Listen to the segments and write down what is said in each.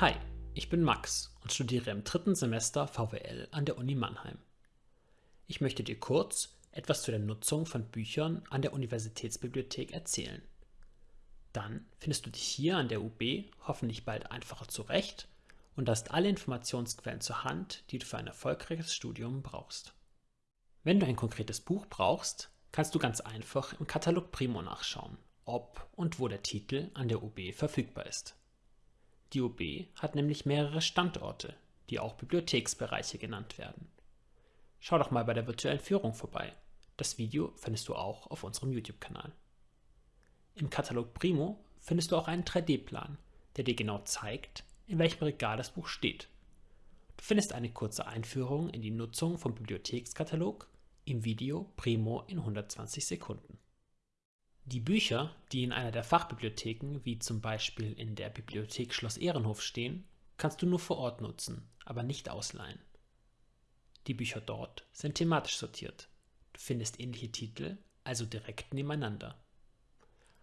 Hi, ich bin Max und studiere im dritten Semester VWL an der Uni Mannheim. Ich möchte dir kurz etwas zu der Nutzung von Büchern an der Universitätsbibliothek erzählen. Dann findest du dich hier an der UB hoffentlich bald einfacher zurecht und hast alle Informationsquellen zur Hand, die du für ein erfolgreiches Studium brauchst. Wenn du ein konkretes Buch brauchst, kannst du ganz einfach im Katalog Primo nachschauen, ob und wo der Titel an der UB verfügbar ist. Die UB hat nämlich mehrere Standorte, die auch Bibliotheksbereiche genannt werden. Schau doch mal bei der virtuellen Führung vorbei. Das Video findest du auch auf unserem YouTube-Kanal. Im Katalog Primo findest du auch einen 3D-Plan, der dir genau zeigt, in welchem Regal das Buch steht. Du findest eine kurze Einführung in die Nutzung vom Bibliothekskatalog im Video Primo in 120 Sekunden. Die Bücher, die in einer der Fachbibliotheken, wie zum Beispiel in der Bibliothek Schloss Ehrenhof stehen, kannst du nur vor Ort nutzen, aber nicht ausleihen. Die Bücher dort sind thematisch sortiert. Du findest ähnliche Titel, also direkt nebeneinander.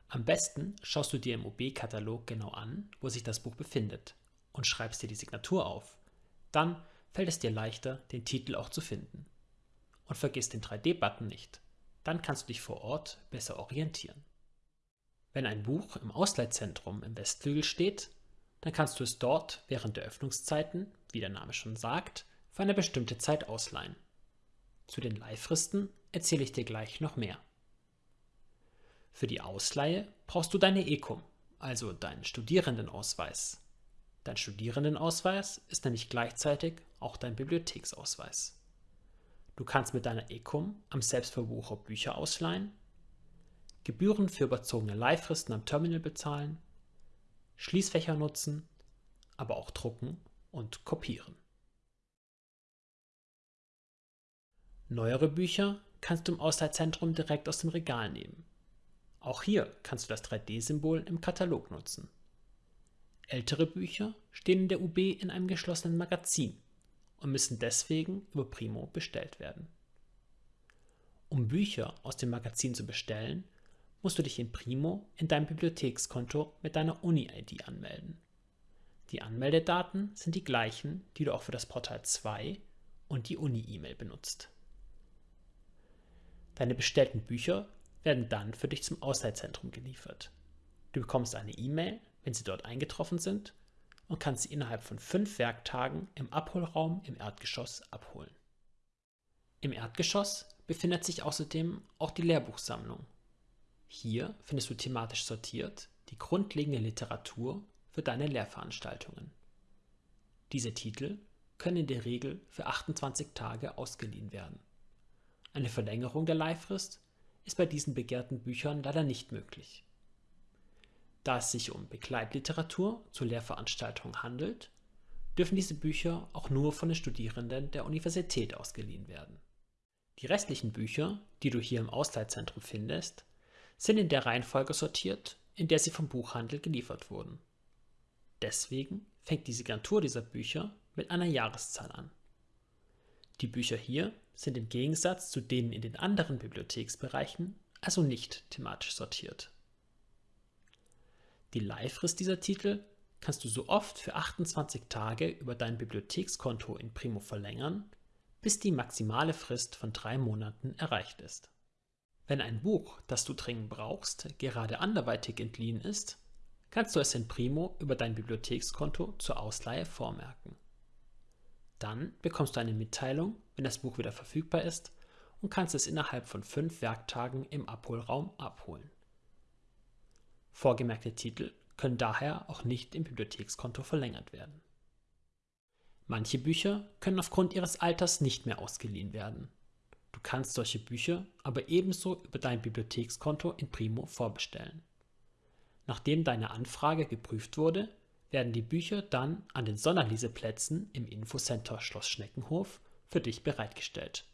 Am besten schaust du dir im OB-Katalog genau an, wo sich das Buch befindet und schreibst dir die Signatur auf. Dann fällt es dir leichter, den Titel auch zu finden. Und vergiss den 3D-Button nicht. Dann kannst du dich vor Ort besser orientieren. Wenn ein Buch im Ausleihzentrum im Westflügel steht, dann kannst du es dort während der Öffnungszeiten, wie der Name schon sagt, für eine bestimmte Zeit ausleihen. Zu den Leihfristen erzähle ich dir gleich noch mehr. Für die Ausleihe brauchst du deine ECOM, also deinen Studierendenausweis. Dein Studierendenausweis ist nämlich gleichzeitig auch dein Bibliotheksausweis. Du kannst mit deiner ECOM am Selbstverbucher Bücher ausleihen, Gebühren für überzogene Leihfristen am Terminal bezahlen, Schließfächer nutzen, aber auch drucken und kopieren. Neuere Bücher kannst du im Ausleihzentrum direkt aus dem Regal nehmen. Auch hier kannst du das 3D-Symbol im Katalog nutzen. Ältere Bücher stehen in der UB in einem geschlossenen Magazin und müssen deswegen über Primo bestellt werden. Um Bücher aus dem Magazin zu bestellen, musst du dich in Primo in deinem Bibliothekskonto mit deiner Uni-ID anmelden. Die Anmeldedaten sind die gleichen, die du auch für das Portal 2 und die Uni-E-Mail benutzt. Deine bestellten Bücher werden dann für dich zum Ausleihzentrum geliefert. Du bekommst eine E-Mail, wenn sie dort eingetroffen sind und kannst sie innerhalb von fünf Werktagen im Abholraum im Erdgeschoss abholen. Im Erdgeschoss befindet sich außerdem auch die Lehrbuchsammlung. Hier findest du thematisch sortiert die grundlegende Literatur für deine Lehrveranstaltungen. Diese Titel können in der Regel für 28 Tage ausgeliehen werden. Eine Verlängerung der Leihfrist ist bei diesen begehrten Büchern leider nicht möglich. Da es sich um Begleitliteratur zur Lehrveranstaltung handelt, dürfen diese Bücher auch nur von den Studierenden der Universität ausgeliehen werden. Die restlichen Bücher, die du hier im Ausleihzentrum findest, sind in der Reihenfolge sortiert, in der sie vom Buchhandel geliefert wurden. Deswegen fängt die Signatur dieser Bücher mit einer Jahreszahl an. Die Bücher hier sind im Gegensatz zu denen in den anderen Bibliotheksbereichen also nicht thematisch sortiert. Die Leihfrist dieser Titel kannst du so oft für 28 Tage über dein Bibliothekskonto in Primo verlängern, bis die maximale Frist von drei Monaten erreicht ist. Wenn ein Buch, das du dringend brauchst, gerade anderweitig entliehen ist, kannst du es in Primo über dein Bibliothekskonto zur Ausleihe vormerken. Dann bekommst du eine Mitteilung, wenn das Buch wieder verfügbar ist und kannst es innerhalb von fünf Werktagen im Abholraum abholen. Vorgemerkte Titel können daher auch nicht im Bibliothekskonto verlängert werden. Manche Bücher können aufgrund ihres Alters nicht mehr ausgeliehen werden. Du kannst solche Bücher aber ebenso über dein Bibliothekskonto in Primo vorbestellen. Nachdem deine Anfrage geprüft wurde, werden die Bücher dann an den Sonderleseplätzen im Infocenter Schloss Schneckenhof für dich bereitgestellt.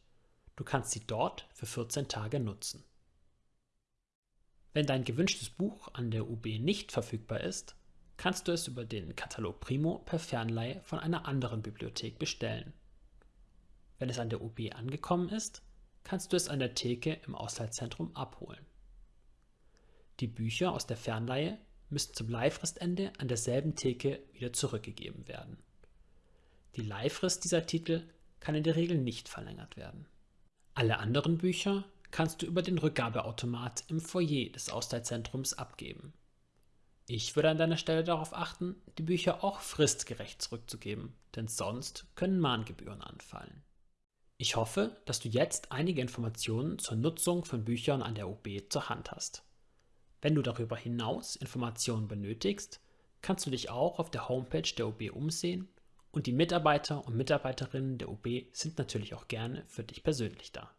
Du kannst sie dort für 14 Tage nutzen. Wenn dein gewünschtes Buch an der UB nicht verfügbar ist, kannst du es über den Katalog Primo per Fernleihe von einer anderen Bibliothek bestellen. Wenn es an der UB angekommen ist, kannst du es an der Theke im Ausleihzentrum abholen. Die Bücher aus der Fernleihe müssen zum Leihfristende an derselben Theke wieder zurückgegeben werden. Die Leihfrist dieser Titel kann in der Regel nicht verlängert werden. Alle anderen Bücher kannst du über den Rückgabeautomat im Foyer des Ausleihzentrums abgeben. Ich würde an deiner Stelle darauf achten, die Bücher auch fristgerecht zurückzugeben, denn sonst können Mahngebühren anfallen. Ich hoffe, dass du jetzt einige Informationen zur Nutzung von Büchern an der UB zur Hand hast. Wenn du darüber hinaus Informationen benötigst, kannst du dich auch auf der Homepage der UB umsehen und die Mitarbeiter und Mitarbeiterinnen der UB sind natürlich auch gerne für dich persönlich da.